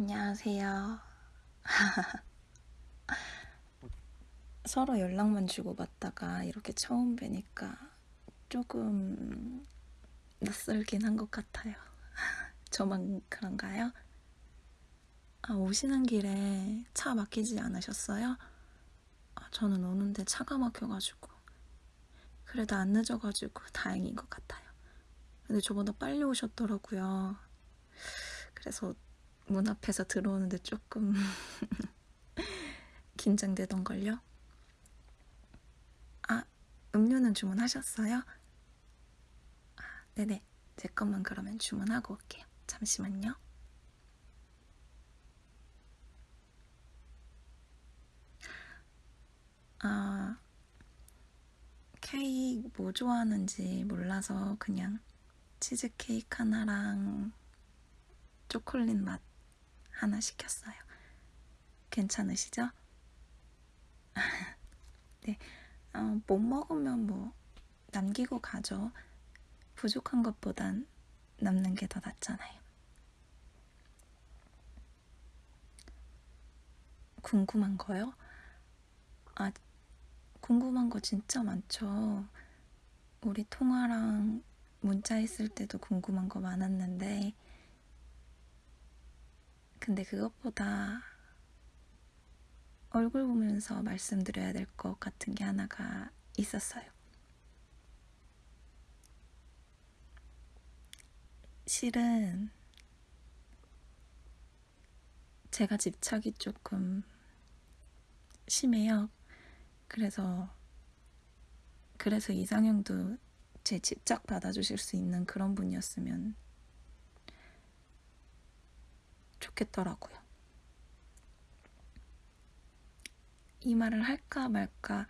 안녕하세요. 서로 연락만 주고받다가 이렇게 처음 뵈니까 조금 낯설긴 한 것 같아요. 저만 그런가요? 아, 오시는 길에 차 막히지 않으셨어요? 아, 저는 오는데 차가 막혀가지고. 그래도 안 늦어가지고 다행인 것 같아요. 근데 저보다 빨리 오셨더라고요. 그래서 문 앞에서 들어오는데 조금 긴장되던걸요? 아, 음료는 주문하셨어요? 아, 네네. 제 것만 그러면 주문하고 올게요. 잠시만요. 아, 케이크 뭐 좋아하는지 몰라서 그냥 치즈케이크 하나랑 초콜릿 맛 하나 시켰어요. 괜찮으시죠? 네, 어, 못 먹으면 뭐 남기고 가죠. 부족한 것보단 남는 게 더 낫잖아요. 궁금한 거요? 아, 궁금한 거 진짜 많죠. 우리 통화랑 문자 했을 때도 궁금한 거 많았는데, 근데 그것보다 얼굴 보면서 말씀드려야 될 것 같은 게 하나가 있었어요. 실은 제가 집착이 조금 심해요. 그래서 그래서 이상형도 제 집착 받아주실 수 있는 그런 분이었으면 좋겠더라고요. 이 말을 할까 말까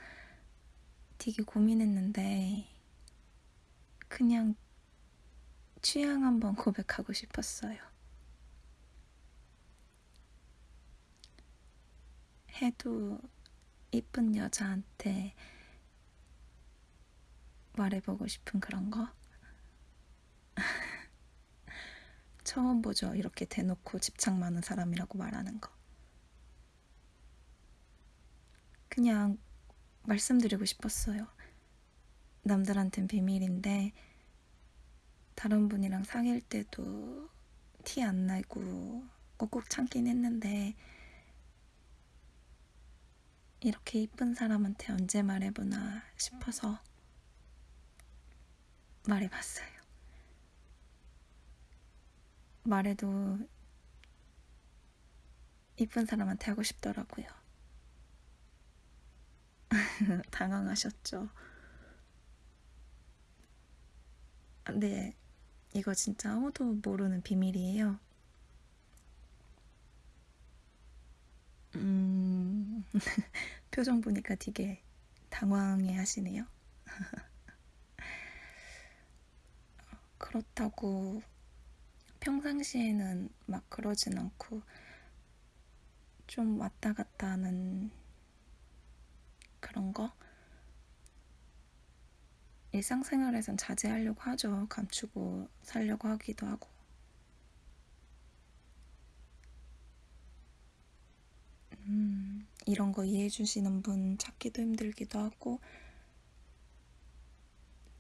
되게 고민했는데 그냥 취향 한번 고백하고 싶었어요. 해도 이쁜 여자한테 말해보고 싶은 그런 거? 처음 보죠. 이렇게 대놓고 집착 많은 사람이라고 말하는 거. 그냥 말씀드리고 싶었어요. 남들한텐 비밀인데, 다른 분이랑 사귈 때도 티 안 나고 꾹꾹 참긴 했는데, 이렇게 이쁜 사람한테 언제 말해보나 싶어서 말해봤어요. 말해도 이쁜 사람한테 하고 싶더라고요. 당황하셨죠? 네, 이거 진짜 아무도 모르는 비밀이에요. 음, 표정 보니까 되게 당황해 하시네요. 그렇다고 평상시에는 막 그러진 않고 좀 왔다 갔다 하는 그런 거? 일상생활에선 자제하려고 하죠. 감추고 살려고 하기도 하고. 음, 이런 거 이해해 주시는 분 찾기도 힘들기도 하고,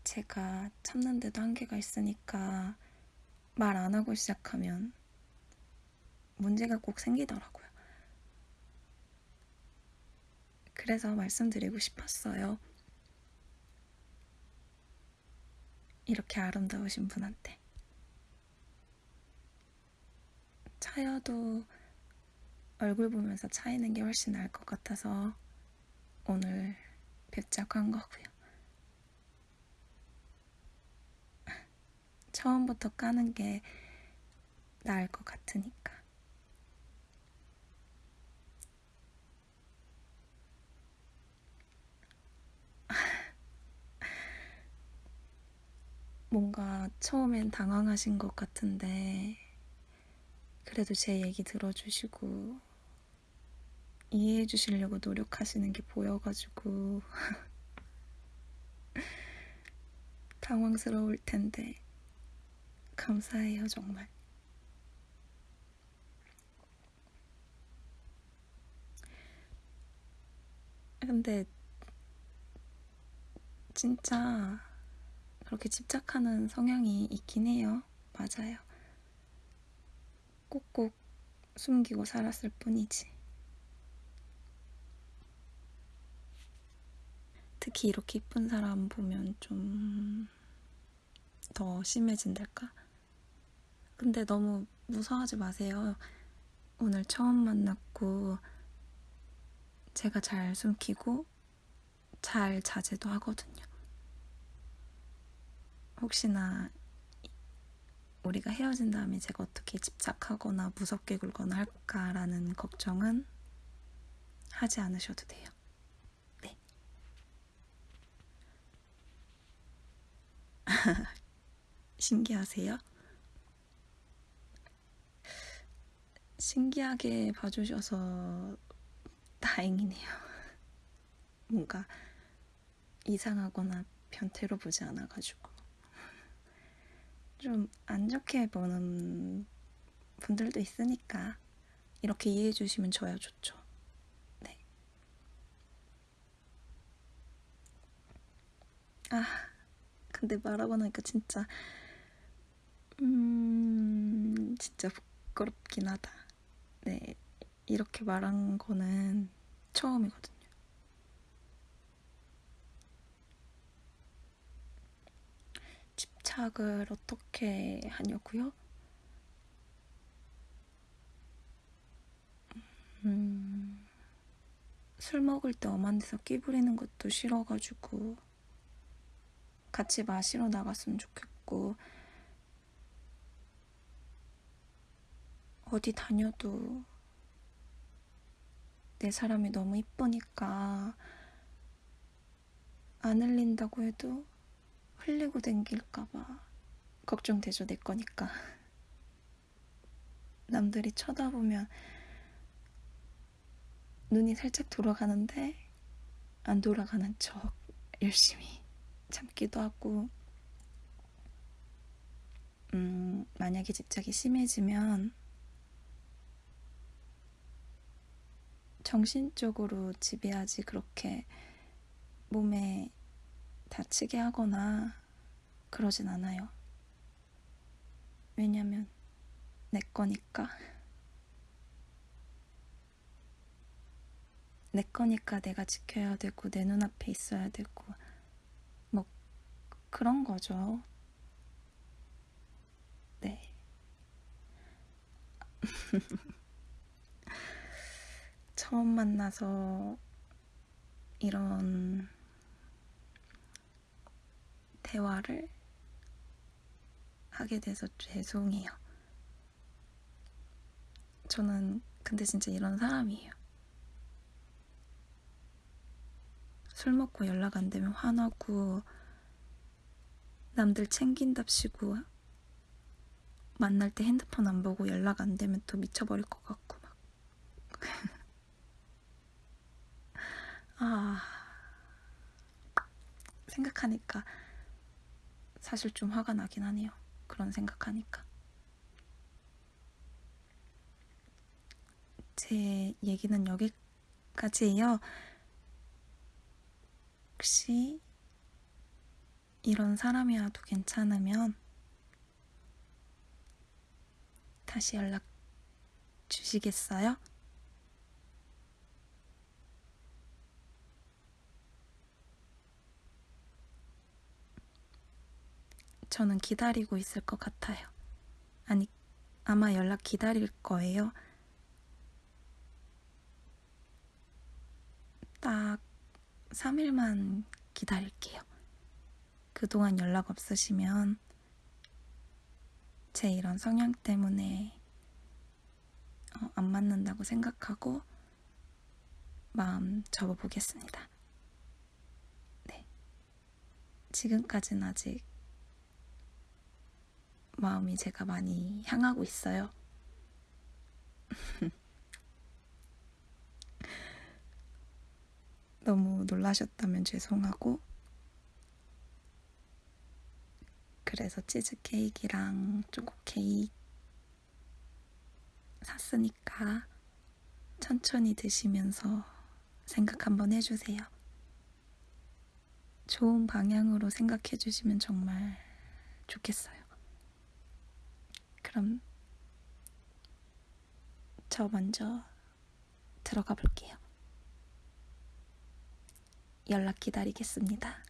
제가 참는데도 한계가 있으니까 말 안 하고 시작하면 문제가 꼭 생기더라고요. 그래서 말씀드리고 싶었어요. 이렇게 아름다우신 분한테. 차여도 얼굴 보면서 차이는 게 훨씬 나을 것 같아서 오늘 뵙자고 한 거고요. 처음부터 까는 게 나을 것 같으니까. 뭔가 처음엔 당황하신 것 같은데, 그래도 제 얘기 들어주시고, 이해해 주시려고 노력하시는 게 보여가지고, 당황스러울 텐데, 감사해요 정말. 근데 진짜 그렇게 집착하는 성향이 있긴 해요. 맞아요. 꼭꼭 숨기고 살았을 뿐이지. 특히 이렇게 이쁜 사람 보면 좀 더 심해진달까? 근데 너무 무서워하지 마세요. 오늘 처음 만났고 제가 잘 숨기고 잘 자제도 하거든요. 혹시나 우리가 헤어진 다음에 제가 어떻게 집착하거나 무섭게 굴거나 할까라는 걱정은 하지 않으셔도 돼요. 네. 신기하세요? 신기하게 봐주셔서 다행이네요. 뭔가 이상하거나 변태로 보지 않아가지고. 좀 안 좋게 보는 분들도 있으니까 이렇게 이해해 주시면 저야 좋죠. 네. 아, 근데 말하고 나니까 진짜, 음, 진짜 부끄럽긴 하다. 네, 이렇게 말한 거는 처음이거든요. 집착을 어떻게 하냐고요? 음, 술 먹을 때 엄한 데서 끼 부리는 것도 싫어가지고 같이 마시러 나갔으면 좋겠고 어디 다녀도 내 사람이 너무 이쁘니까 안 흘린다고 해도 흘리고 댕길까봐 걱정되죠, 내 거니까. 남들이 쳐다보면 눈이 살짝 돌아가는데 안 돌아가는 척 열심히 참기도 하고 음, 만약에 집착이 심해지면 정신적으로 지배하지 그렇게 몸에 다치게 하거나 그러진 않아요. 왜냐면 내 거니까. 내 거니까 내가 지켜야 되고 내 눈앞에 있어야 되고 뭐 그런 거죠. 네. 처음 만나서 이런 대화를 하게 돼서 죄송해요. 저는 근데 진짜 이런 사람이에요. 술 먹고 연락 안 되면 화나고 남들 챙긴답시고 만날 때 핸드폰 안 보고 연락 안 되면 또 미쳐버릴 것 같고 막. 아 생각하니까 사실 좀 화가 나긴 하네요. 그런 생각하니까. 제 얘기는 여기까지예요. 혹시 이런 사람이라도 괜찮으면 다시 연락 주시겠어요? 저는 기다리고 있을 것 같아요. 아니, 아마 연락 기다릴 거예요. 딱 3일만 기다릴게요. 그동안 연락 없으시면 제 이런 성향 때문에 어, 안 맞는다고 생각하고 마음 접어보겠습니다. 네. 지금까지는 아직 마음이 제가 많이 향하고 있어요. 너무 놀라셨다면 죄송하고 그래서 치즈케이크랑 초코 케이크 샀으니까 천천히 드시면서 생각 한번 해주세요. 좋은 방향으로 생각해 주시면 정말 좋겠어요. 그럼 저 먼저 들어가 볼게요. 연락 기다리겠습니다.